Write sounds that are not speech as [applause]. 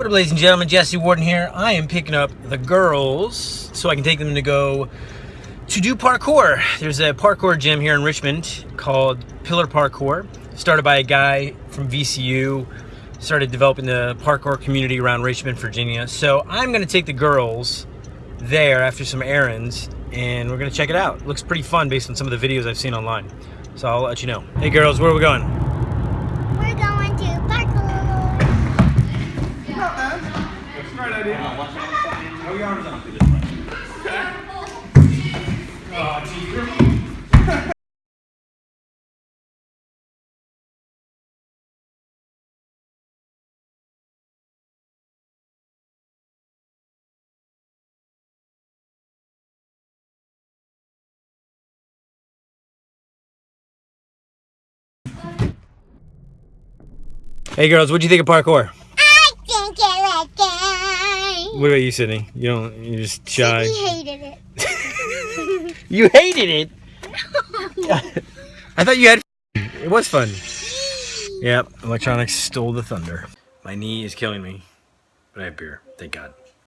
What up, ladies and gentlemen? Jesse Warden here. I am picking up the girls so I can take them to go to do parkour. There's a parkour gym here in Richmond called Pillar Parkour, started by a guy from VCU, started developing the parkour community around Richmond, Virginia. So I'm gonna take the girls there after some errands and we're gonna check it out. Looks pretty fun based on some of the videos I've seen online. So I'll let you know. Hey girls, where are we going? Smart idea. Oh, your arms up. Hey girls, what do you think of parkour? I think it was good. What about you, Sydney? You don't, you're just shy. He hated it. [laughs] You hated it? [laughs] I thought you had It was fun. [laughs] Yep, electronics stole the thunder. My knee is killing me, but I have beer, thank God.